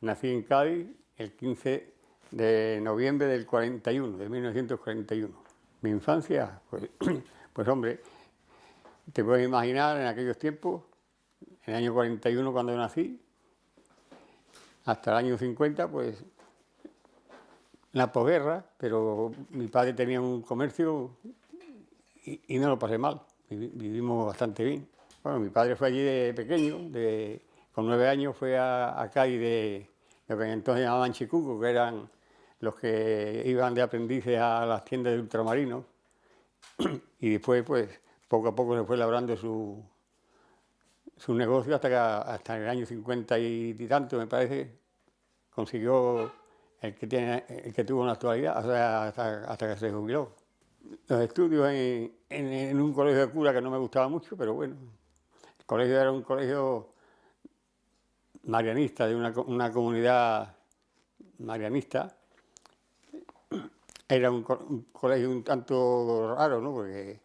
nací en Cádiz el 15 de noviembre del 41, de 1941. Mi infancia, pues, pues hombre, te puedes imaginar en aquellos tiempos, en el año 41 cuando nací, hasta el año 50, pues la posguerra, pero mi padre tenía un comercio y, no lo pasé mal, vivimos bastante bien. Bueno, mi padre fue allí de pequeño, de, con nueve años fue a, a de lo que entonces llamaban chicucos, que eran los que iban de aprendices a las tiendas de ultramarinos, y después pues poco a poco se fue labrando su, su negocio hasta que hasta el año 50 y, tanto, me parece, consiguió el que, tiene, el que tuvo en la actualidad, hasta, hasta, que se jubiló. Los estudios en, en, un colegio de cura que no me gustaba mucho, pero bueno, el colegio era un colegio marianista, de una, una comunidad marianista. Era un, colegio un tanto raro, ¿no? Porque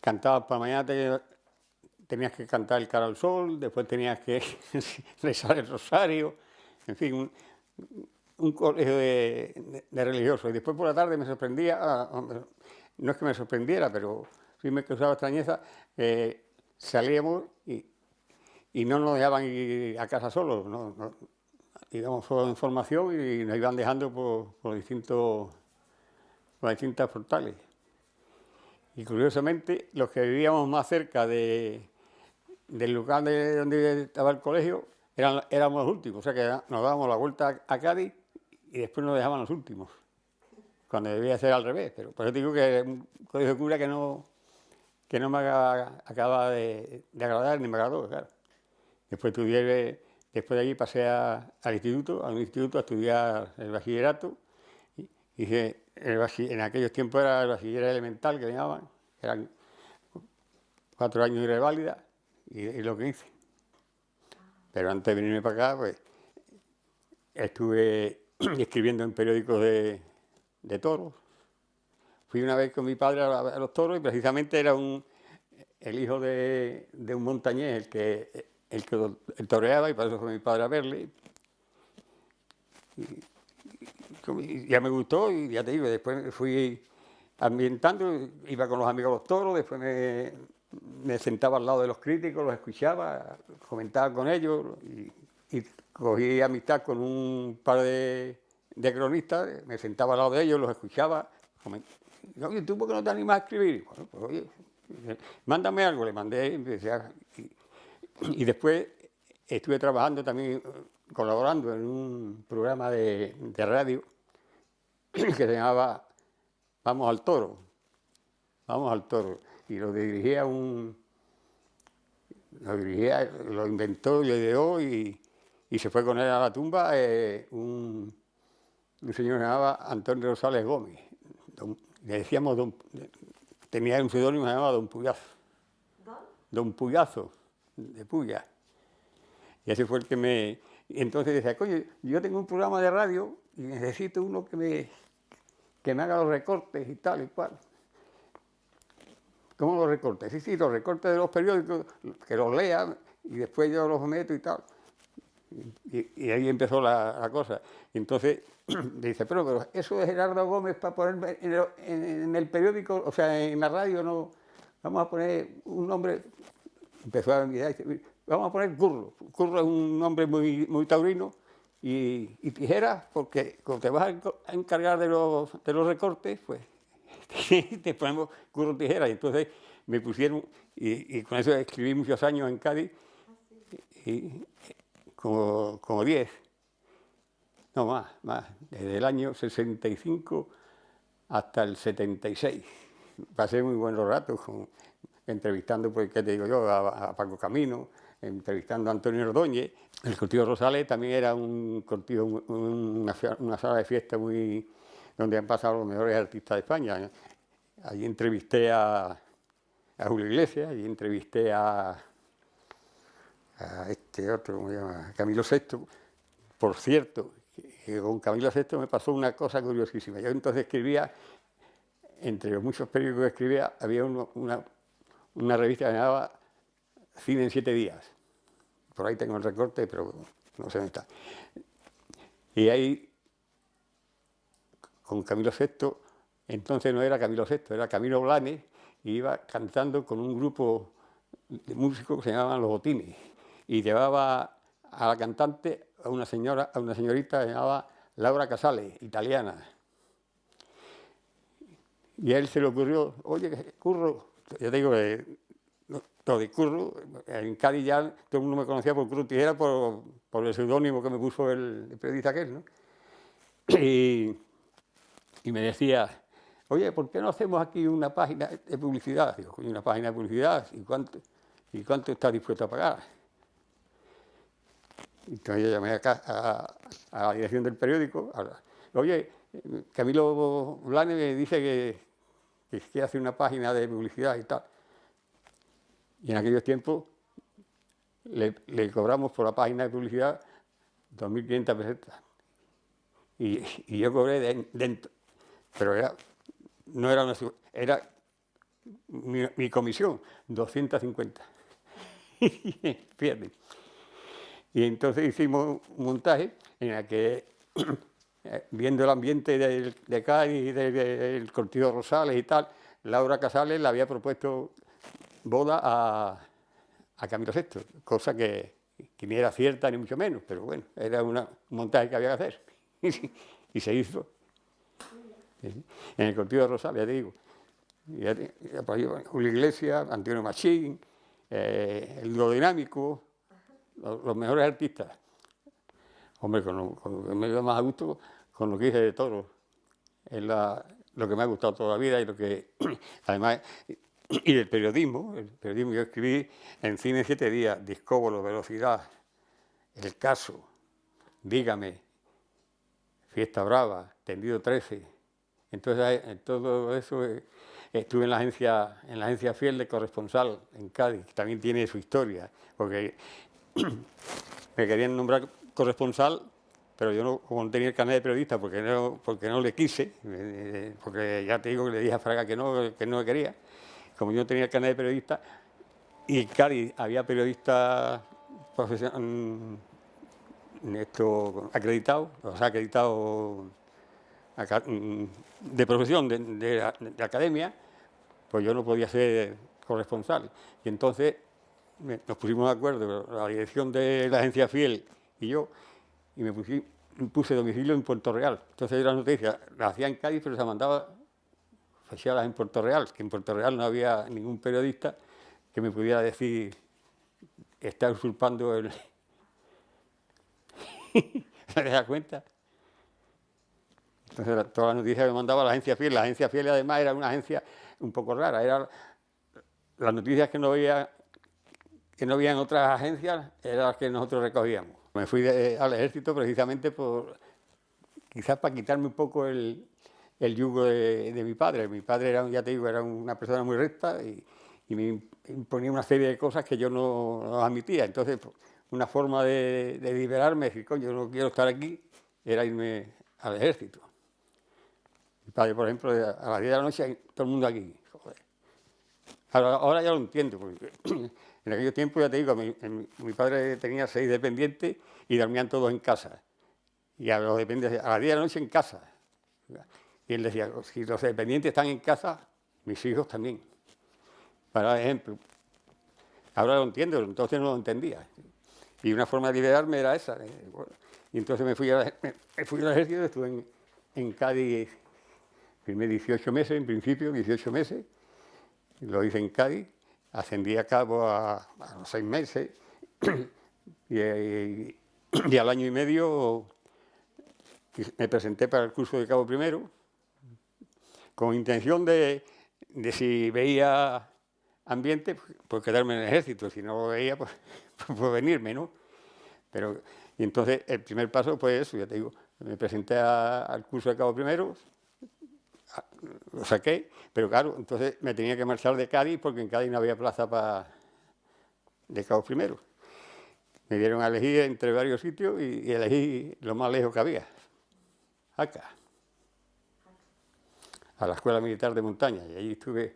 cantabas para mañana, tenías que cantar el cara al sol, después tenías que rezar el rosario, en fin, un, colegio de, religiosos. Y después por la tarde me sorprendía, ah, no es que me sorprendiera, pero sí me causaba extrañeza, salíamos y, y, no nos dejaban ir a casa solos, íbamos solo en formación y nos iban dejando por, por distintos, por distintas portales. Y curiosamente, los que vivíamos más cerca de, del lugar de donde estaba el colegio, éramos los últimos, o sea que nos dábamos la vuelta a Cádiz y después nos dejaban los últimos, cuando debía ser al revés, pero por eso digo que un colegio de cura que no, que no me acaba de, agradar ni me agradó, claro. Después estudié, después de allí pasé al instituto, al instituto a estudiar el bachillerato, y, dije, en aquellos tiempos era el bachiller elemental que llamaban, eran cuatro años de reválida, y es lo que hice. Pero antes de venirme para acá, pues estuve escribiendo en periódicos de, toros. Fui una vez con mi padre a, los toros y precisamente era un, el hijo de, un montañés el que, el que toreaba y eso fue mi padre a verle. Y, ya me gustó y ya te digo, después fui ambientando, iba con los amigos a los toros, después me, me sentaba al lado de los críticos, los escuchaba, comentaba con ellos y, cogí amistad con un par de, cronistas, me sentaba al lado de ellos, los escuchaba. Oye, ¿tú por qué no te animas a escribir? Pues mándame algo, le mandé y, y, después estuve trabajando también, colaborando en un programa de, de radio que se llamaba Vamos al Toro. Vamos al Toro y lo dirigía un... Lo dirigía, lo inventó, lo ideó y, y se fue con él a la tumba eh, un, un, señor que se llamaba Antonio Rosales Gómez. le decíamos, don, tenía un seudónimo que se llamaba Don Puyazo. ¿Don? Don Puyazo, de Puya. Y ese fue el que me... Y entonces decía, coño, yo tengo un programa de radio y necesito uno que me, que me haga los recortes y tal y cual. ¿Cómo los recortes? Sí, sí, los recortes de los periódicos, que los lean y después yo los meto y tal. Y, ahí empezó la, cosa. Y entonces dice, pero, pero, eso de Gerardo Gómez para poner en el, periódico, o sea, en la radio, no, vamos a poner un nombre, empezó a mirar, vamos a poner Curro. Curro es un nombre muy, muy taurino y, y Tijera, porque como te vas a encargar de los, de los recortes, pues te ponemos curro tijera. Y entonces me pusieron, y, con eso escribí muchos años en Cádiz, y, como, como 10, no más, más, desde el año 65 hasta el 76. Pasé muy buenos ratos entrevistando, pues, ¿qué te digo yo?, a, Paco Camino, entrevistando a Antonio Ordóñez. El Cortijo Rosales también era un cortijo, una, sala de fiesta muy, donde han pasado los mejores artistas de España. Allí entrevisté a, Julio Iglesias, allí entrevisté a, este otro, ¿cómo se llama? Camilo VI. Por cierto, con Camilo VI me pasó una cosa curiosísima. Yo entonces escribía, entre los muchos periódicos que escribía, había una, una revista que se llamaba Cine en siete días. Por ahí tengo el recorte, pero no sé dónde está. Y ahí, con Camilo VI, entonces no era Camilo VI, era Camilo Blanes, y iba cantando con un grupo de músicos que se llamaban Los Botines, y llevaba a la cantante, a una señora, a una señorita que se llamaba Laura Casale, italiana. Y a él se le ocurrió, oye, Curro, yo digo que todo de Curro, en Cádiz ya todo el mundo me conocía por Curro Tijera por, el seudónimo que me puso el, periodista aquel, ¿no? Y, me decía, oye, ¿por qué no hacemos aquí una página de publicidad? Digo, una página de publicidad, ¿y cuánto, y cuánto estás dispuesto a pagar? Entonces yo llamé a la dirección del periódico, oye, Camilo Blane me dice que, que quiere hacer una página de publicidad y tal. Y en aquellos tiempos le, cobramos por la página de publicidad 2.500 pesetas. Y, y, yo cobré dentro, pero era, no era una, era mi, mi comisión, 250. Fíjate. Y entonces hicimos un montaje en el que, viendo el ambiente de, de Cádiz, del Cortijo Rosales y tal, Laura Casales le había propuesto boda a, a Camilo VI, cosa que, ni era cierta ni mucho menos, pero bueno, era una, un montaje que había que hacer. y se hizo. En el Cortijo Rosales, ya te digo. Julio Iglesias, Antonio Machín, eh, el dinámico, los, mejores artistas. Hombre, con lo, que me más a gusto con lo que hice de todo. Es lo que me ha gustado toda la vida y lo que, además, y del periodismo, el periodismo yo escribí en Cine Siete Días, Discóbolo, Velocidad, El Caso, Dígame, Fiesta Brava, Tendido 13. Entonces, en todo eso eh, estuve en la agencia, en la agencia Fiel de corresponsal en Cádiz, que también tiene su historia, porque me querían nombrar corresponsal, pero yo no, como no tenía el carnet de periodista, porque no, porque no le quise, eh, porque ya te digo que le dije a Fraga que no, que no quería, como yo no tenía el carnet de periodista, y había periodistas mm, acreditados, o sea, acreditados mm, de profesión, de academia, pues yo no podía ser corresponsal. Y entonces nos pusimos de acuerdo, la dirección de la agencia Fiel y yo, y me puse domicilio en Puerto Real. Entonces la noticia la hacía en Cádiz, pero se mandaba oficiadas en Puerto Real, que en Puerto Real no había ningún periodista que me pudiera decir está usurpando el... ¿Se da cuenta? Entonces todas las noticias que mandaba la agencia Fiel, la agencia Fiel además era una agencia un poco rara, era las noticias que no veía que no había en otras agencias eran las que nosotros recogíamos. Me fui al ejército precisamente por, quizás para quitarme un poco el, yugo de, mi padre. Mi padre era, ya te digo, era una persona muy recta y, me imponía una serie de cosas que yo no, admitía. Entonces, pues, una forma de, liberarme, decir, coño, yo no quiero estar aquí, era irme al ejército. Mi padre, por ejemplo, a las 10 de la noche, todo el mundo aquí. Ahora, ya lo entiendo, porque En aquellos tiempos, ya te digo, mi, padre tenía seis dependientes y dormían todos en casa. Y a los dependientes, a las 10 de la noche en casa. Y él decía, si los dependientes están en casa, mis hijos también. Para ejemplo. Ahora lo entiendo, entonces no lo entendía. Y una forma de liberarme era esa. Eh, y entonces me fui, a, me fui al ejército, estuve en, en Cádiz, firmé 18 meses, en principio, 18 meses. Lo hice en Cádiz ascendí a cabo a, los seis meses y, al año y medio me presenté para el curso de cabo primero con intención de, si veía ambiente, pues quedarme en el ejército, si no lo veía, pues, pues venirme, ¿no? Pero, y entonces el primer paso fue eso, ya te digo, me presenté al curso de cabo primero, lo saqué, pero claro, entonces me tenía que marchar de Cádiz porque en Cádiz no había plaza para de Cabo Primero. Me dieron a elegir entre varios sitios y, elegí lo más lejos que había, acá, a la Escuela Militar de Montaña, y allí estuve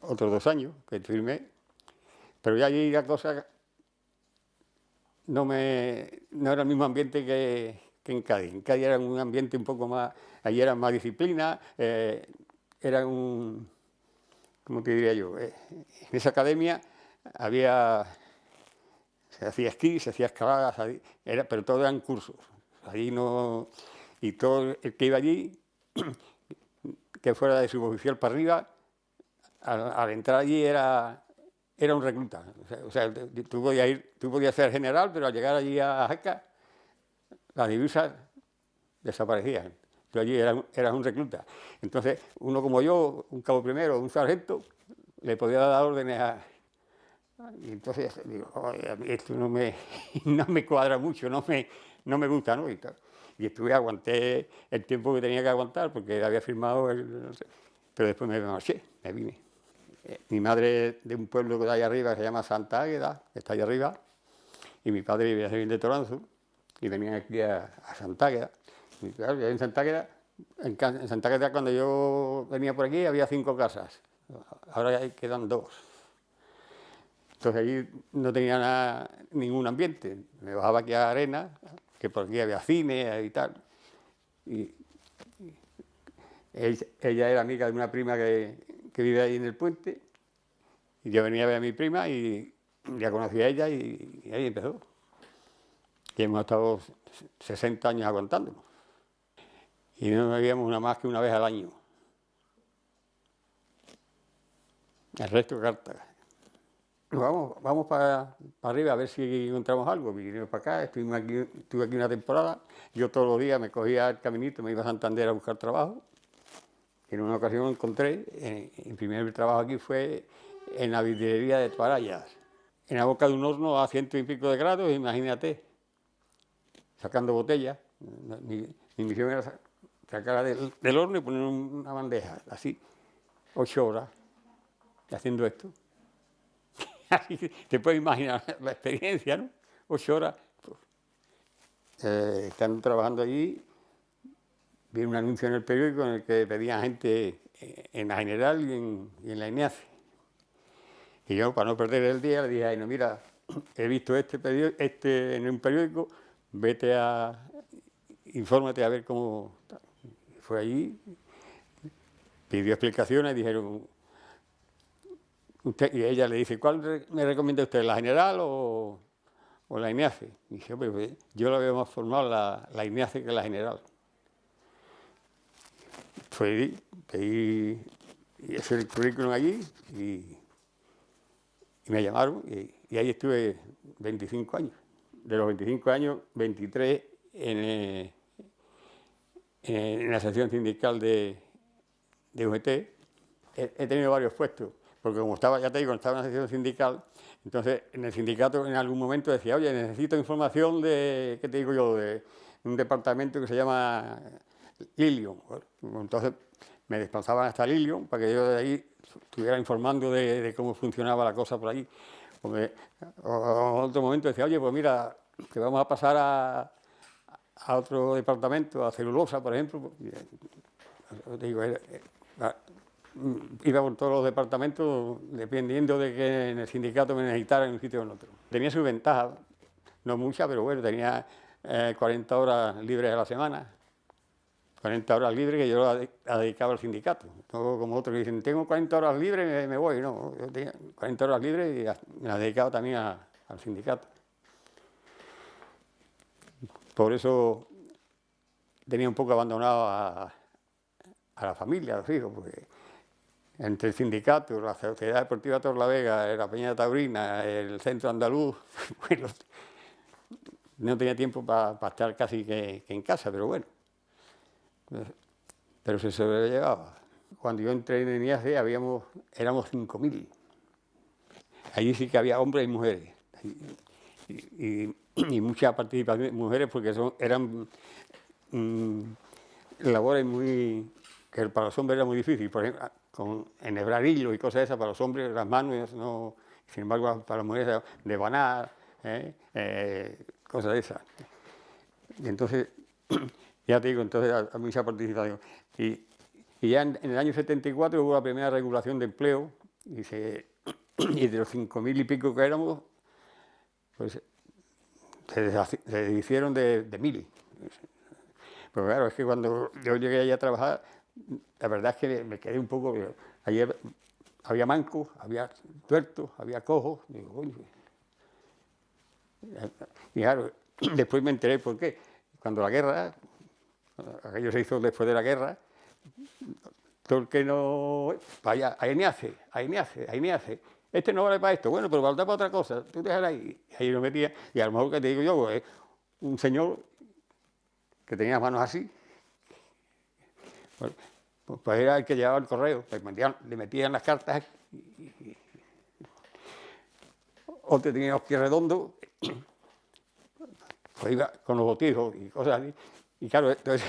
otros dos años que firmé, pero ya allí la cosa no, era el mismo ambiente que, en Cádiz. En Cádiz era un ambiente un poco más, allí era más disciplina, eh, era un, ¿cómo te diría yo? Eh, en esa academia había, se hacía esquí, se hacía escaladas, era, pero todo eran cursos. Allí no, y todo el que iba allí, que fuera de suboficial para arriba, al, entrar allí era, era un recluta. O sea, tú, podías ir, tú podías ser general, pero al llegar allí a Jaca, las divisas desaparecían. Tú allí eras, un recluta. Entonces, uno como yo, un cabo primero, un sargento, le podía dar órdenes a... Y entonces digo, esto no me, no me cuadra mucho, no me, no me gusta, ¿no? Y, y, estuve, aguanté el tiempo que tenía que aguantar, porque había firmado el... pero después me marché, me vine. Eh, mi madre de un pueblo que está ahí arriba, que se llama Santa Águeda, que está ahí arriba, y mi padre vivía de Toranzo, y venían aquí a, Santa Águeda. Y claro, en Santa Águeda, en, Santa Águeda cuando yo venía por aquí había cinco casas, ahora quedan dos. Entonces allí no tenía nada, ningún ambiente. Me bajaba aquí a Arena, que por aquí había cine y tal. Y, ella era amiga de una prima que, que, vive ahí en el puente. Y yo venía a ver a mi prima y ya conocí a ella y ahí empezó y hemos estado 60 años aguantándonos. Y no nos veíamos una más que una vez al año. El resto cartas. Vamos, vamos para, arriba a ver si encontramos algo. Vinimos para acá, estuve aquí una temporada. Yo todos los días me cogía el caminito, me iba a Santander a buscar trabajo. En una ocasión encontré, en, el primer trabajo aquí fue en la vidriería de Toarayas, en la boca de un horno a ciento y pico de grados, imagínate sacando botellas. Mi, misión era sacarla del, horno y poner una bandeja, así, ocho horas, haciendo esto. así te puedes imaginar la experiencia, ¿no? Ocho horas. Eh, estando trabajando allí, vi un anuncio en el periódico en el que pedían gente en la general y en, la INEACE. Y yo, para no perder el día, le dije, ay, no, mira, he visto este, este en un periódico, vete a, infórmate a ver cómo... Fue allí, pidió explicaciones, dijeron, y ella le dice, ¿cuál me recomienda usted, la general o, la INEACE? Y dice, pues, yo la veo más formal la, la INEACE que la general. Fue pedí hice el currículum allí y, me llamaron y, y ahí estuve 25 años de los 25 años, 23 eh, en, la sección sindical de, de UGT. He, tenido varios puestos, porque como estaba, ya te digo, estaba en la sección sindical, entonces en el sindicato en algún momento decía, oye, necesito información de, ¿qué te digo yo?, de un departamento que se llama Lilium. Entonces me desplazaban hasta Lilium para que yo de ahí estuviera informando de, de cómo funcionaba la cosa por allí. Porque en otro momento decía, oye, pues mira, que vamos a pasar a, a otro departamento, a celulosa, por ejemplo. Digo, iba por todos los departamentos dependiendo de que en el sindicato me necesitaran en un sitio o en otro. Tenía su ventaja, no mucha, pero bueno, tenía 40 eh, horas libres a la semana. 40 horas libres que yo la dedicaba al sindicato. No como otros dicen, tengo 40 horas libres, y me voy. No, yo tenía 40 horas libres y las dedicaba también al sindicato. Por eso tenía un poco abandonado a, la familia, a los hijos, porque entre el sindicato, la Sociedad Deportiva Torlavega, la Peña Taurina, el Centro Andaluz, no tenía tiempo para estar casi que en casa, pero bueno pero se sobrellevaba. Cuando yo entré en IAC habíamos, éramos 5.000. Allí sí que había hombres y mujeres. mucha participación de mujeres porque eran mm, labores muy que para los hombres era muy difícil. Por ejemplo, con enhebrar hilos y cosas esas, para los hombres las manos no... Sin embargo, para las mujeres de banar, ¿eh? Eh, cosas esas. Y entonces ya te digo, entonces hay mucha participación. Y, y ya en, el año 74 hubo la primera regulación de empleo y, se, y de los 5.000 y pico que éramos, pues se, hicieron de, de mil. Pero claro, es que cuando yo llegué allá a trabajar, la verdad es que me quedé un poco... Ayer había mancos, había tuertos, había cojos. y claro, después me enteré por qué. Cuando la guerra, aquello se hizo después de la guerra, todo el que no... Vaya, ahí me hace, ahí me hace, ahí me hace. Este no vale para esto, bueno, pero valdrá para otra cosa. Tú déjala ahí. Ahí lo metía. Y a lo mejor que te digo yo, pues, un señor que tenía las manos así, pues, pues, era el que llevaba el correo, le metían, las cartas, otro tenía los pies redondos, pues iba con los botijos y cosas así. Y claro, todas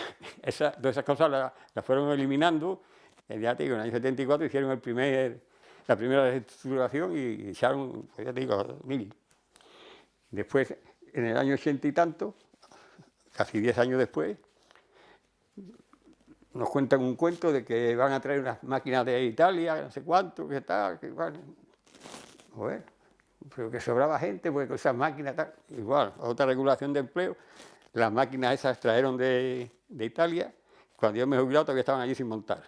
esas cosas las, fueron eliminando. Te digo, en el año 74 hicieron el primer, la primera reestructuración y echaron, pues ya te digo, mil. Después, en el año ochenta y tanto, casi diez años después, nos cuentan un cuento de que van a traer unas máquinas de Italia, no sé cuánto, que tal, que igual. Bueno, pero que sobraba gente, porque esas máquinas, tal, igual, otra regulación de empleo, las máquinas esas trajeron de, Italia, cuando yo me jubilado todavía estaban allí sin montar.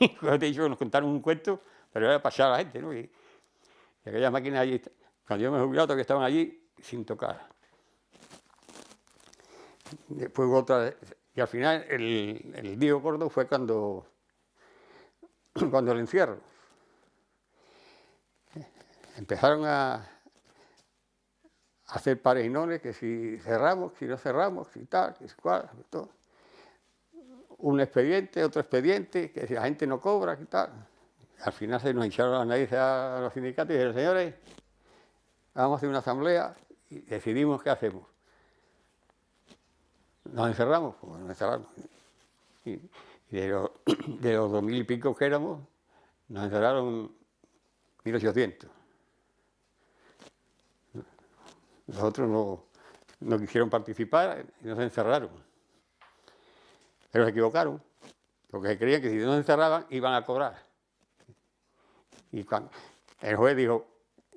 Como te nos contaron un cuento, pero era pasar a la gente, ¿no? Y, aquellas máquinas allí, cuando yo me jubilado todavía estaban allí sin tocar. Después otra, y al final el, el día gordo fue cuando, cuando el encierro. Empezaron a, hacer pares y nones, que si cerramos, si no cerramos, si tal, que si cual, todo. Un expediente, otro expediente, que si la gente no cobra, que tal. Al final se nos echaron las narices a los sindicatos y dijeron, señores, vamos a hacer una asamblea y decidimos qué hacemos. Nos encerramos, pues nos encerramos. Y, de, los, dos mil y pico que éramos, nos encerraron 1800. Los otros no, no quisieron participar y nos encerraron. Pero se equivocaron, porque se creían que si no encerraban iban a cobrar. Y cuando el juez dijo,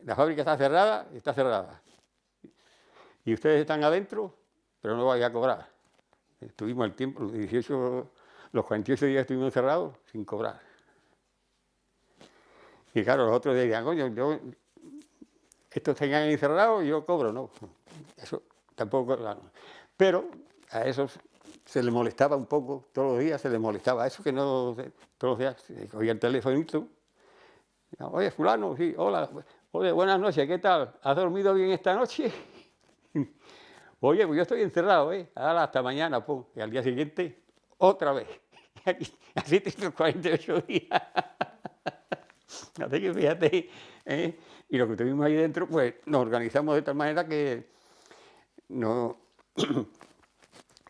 la fábrica está cerrada, está cerrada. Y ustedes están adentro, pero no vayan a cobrar. Estuvimos el tiempo, los 18, los 48 días estuvimos encerrados sin cobrar. Y claro, los otros decían, coño, yo, estos tenían encerrados yo cobro, no. Eso tampoco, Pero a esos se les molestaba un poco, todos los días se les molestaba. Eso que no, todos los días cogía el telefonito. Oye, fulano, sí, hola, oye, buenas noches, ¿qué tal? ¿Has dormido bien esta noche? Oye, pues yo estoy encerrado, ¿eh? Hasta mañana, pum. Y al día siguiente, otra vez. Así tengo 48 días. Así que fíjate, ¿eh? Y lo que tuvimos ahí dentro, pues nos organizamos de tal manera que no,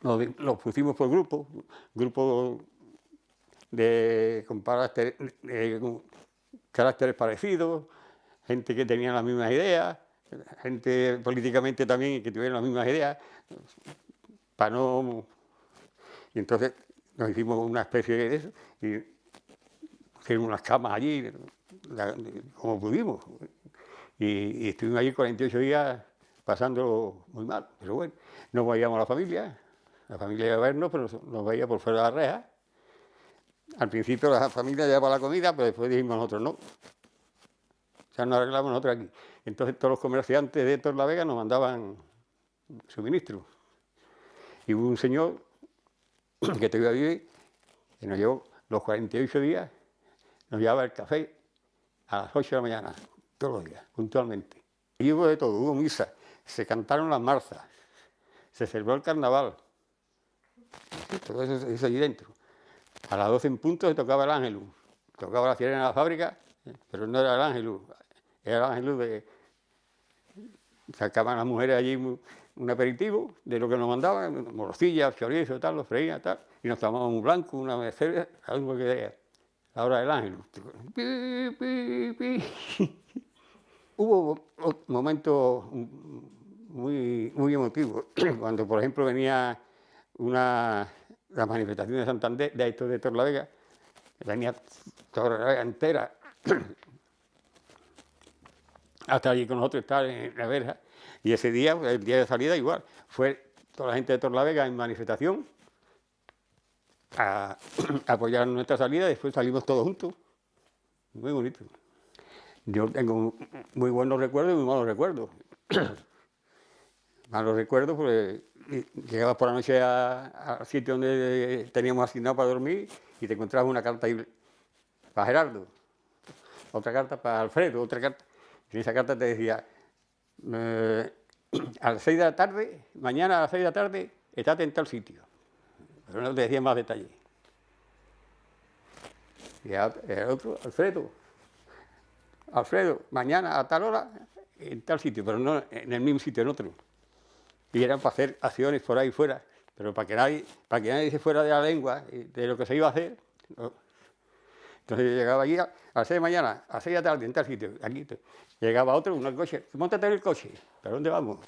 nos, pusimos por grupos, grupos de, con caracteres parecidos, gente que tenía las mismas ideas, gente políticamente también que tuvieron las mismas ideas, para no... Y entonces nos hicimos una especie de eso y hicimos unas camas allí, como pudimos. Y, estuvimos allí 48 días pasando muy mal, pero bueno, no veíamos a la familia, la familia iba a vernos, pero nos veía por fuera de la reja. Al principio la familia llevaba la comida, pero después dijimos nosotros no. Ya nos arreglamos nosotros aquí. Entonces todos los comerciantes de Torre la Vega nos mandaban suministros. Y hubo un señor que te iba a vivir, que nos llevó los 48 días, nos llevaba el café a las 8 de la mañana, todos los días, puntualmente. Y hubo de todo, hubo misa, se cantaron las marzas, se celebró el carnaval, todo eso, eso allí dentro. A las 12 en punto se tocaba el ángelus, tocaba la sirena de la fábrica, pero no era el ángelus, era el ángelus de, sacaban las mujeres allí un aperitivo de lo que nos mandaban, morcillas, chorizo, tal, los freían, tal, y nos tomábamos un blanco, una mercedes, algo que era la hora del ángel. Hubo momentos muy, muy emotivos, cuando por ejemplo venía una, la manifestación de Santander, de esto de Torlavega, venía Torlavega entera, hasta allí con nosotros estar en la verja, Y ese día, el día de salida, igual, fue toda la gente de Torlavega en manifestación a, apoyar nuestra salida después salimos todos juntos. Muy bonito. Yo tengo muy buenos recuerdos y muy malos recuerdos. malos recuerdos porque llegabas por la noche al sitio donde teníamos asignado para dormir y te encontrabas una carta para Gerardo, otra carta para Alfredo, otra carta. En esa carta te decía, a las seis de la tarde, mañana a las seis de la tarde, estate en tal sitio. Pero no te decía más detalles. Y el otro, Alfredo, Alfredo, mañana a tal hora, en tal sitio, pero no en el mismo sitio, en otro. Y eran para hacer acciones por ahí fuera, pero para que nadie, para que nadie se fuera de la lengua, de lo que se iba a hacer. Entonces yo llegaba allí a, las seis de mañana, a las seis de la tarde, en tal sitio, aquí. Llegaba otro, un coche, montate en el coche, ¿para dónde vamos?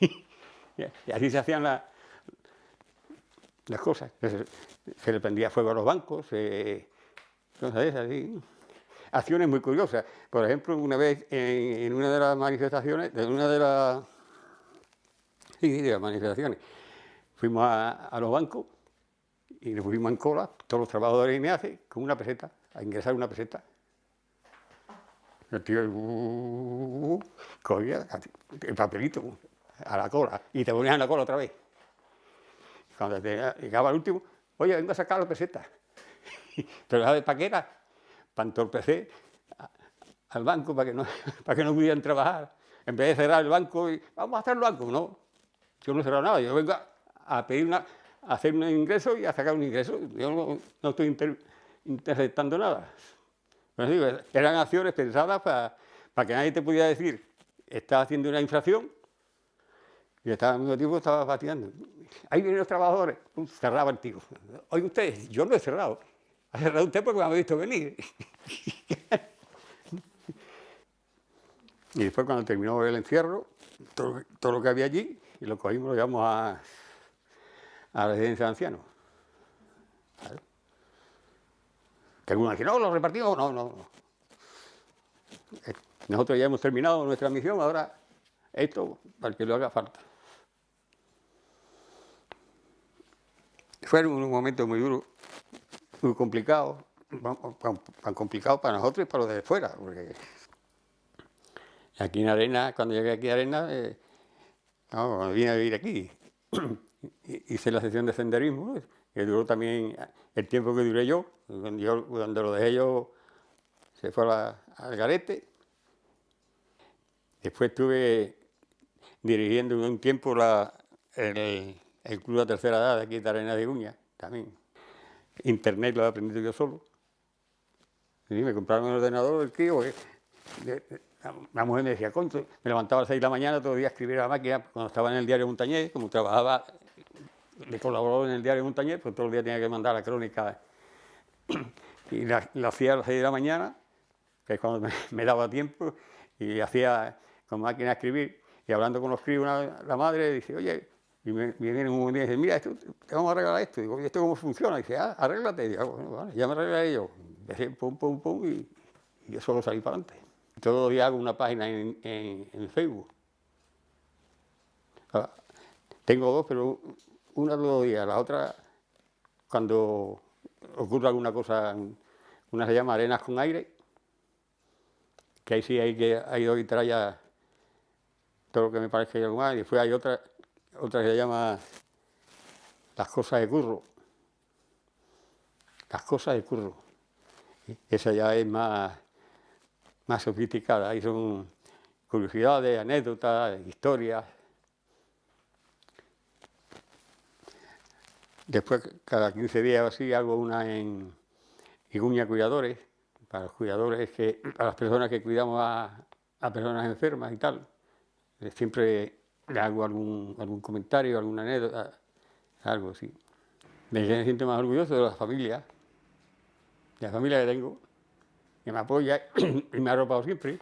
y así se hacían las cosas. Se, le prendía fuego a los bancos, cosas así. Acciones muy curiosas. Por ejemplo, una vez en, una de las manifestaciones, en una de las, sí, de las manifestaciones, fuimos a, los bancos y nos fuimos en cola, todos los trabajadores y me hace, con una peseta, a ingresar una peseta. El tío uh, cogía el papelito a la cola y te ponías en la cola otra vez. Cuando llegaba el último, oye, vengo a sacar la peseta. Pero ¿sabes para qué era? Para entorpecer al banco para que, no, para que no pudieran trabajar. En vez de cerrar el banco y vamos a hacer el banco, no. Yo no he nada, yo vengo a, pedir una, a hacer un ingreso y a sacar un ingreso. Yo no, estoy interceptando nada eran acciones pensadas para, para que nadie te pudiera decir, estás haciendo una infracción y estaba, al mismo tiempo estaba pateando. Ahí vienen los trabajadores, cerraba el tío. Oye usted, yo no he cerrado. Ha cerrado usted porque me ha visto venir. y después cuando terminó el encierro, todo, lo que había allí, y lo cogimos, lo llevamos a, a la residencia de ancianos. Que algunos dicen, no, lo repartimos, no, no. Eh, nosotros ya hemos terminado nuestra misión, ahora esto para que lo haga falta. Fue un momento muy duro, muy complicado, tan complicado para nosotros y para los de fuera, porque aquí en Arena, cuando llegué aquí a Arena, eh, cuando vine a vivir aquí, hice la sesión de senderismo, que duró también el tiempo que duré yo, cuando, lo dejé yo se fue al garete. Después estuve dirigiendo un tiempo el, Club de la Tercera Edad de aquí de Arena de Uña, también. Internet lo he aprendido yo solo. Y me compraron un ordenador, el tío, la mujer me decía, ¿cuánto? Me levantaba a las seis de la mañana, todo el día a escribir a la máquina, cuando estaba en el diario Montañés, como trabajaba le colaboró en el diario Montañés, pues todo el día tenía que mandar la crónica. Y la, hacía a las 6 de la mañana, que es cuando me, daba tiempo, y hacía con máquina de escribir, y hablando con los críos, la madre dice, oye, y me, viene un día y dice, mira, esto, te vamos a arreglar esto. Digo, ¿y esto cómo funciona? Y dice, ah, arréglate. Y digo, ah, bueno, vale, ya me arreglé yo. Dejé pum, pum, pum, y, yo solo salí para adelante. Todos los días hago una página en, en Facebook. Ah, tengo dos, pero una todos los días, la otra cuando ocurre alguna cosa, una se llama Arenas con Aire, que ahí sí hay que hay dos y ya todo lo que me parece algo más, y después hay otra, otra que se llama Las cosas de curro. Las cosas de curro. Esa ya es más, más sofisticada, ahí son curiosidades, anécdotas, historias. Después, cada 15 días así, hago una en Iguña Cuidadores, para los cuidadores, que, para las personas que cuidamos a, personas enfermas y tal. Eh, siempre hago algún, algún comentario, alguna anécdota, algo así. Me siento más orgulloso de la familia, de la familia que tengo, que me apoya y me ha arropado siempre.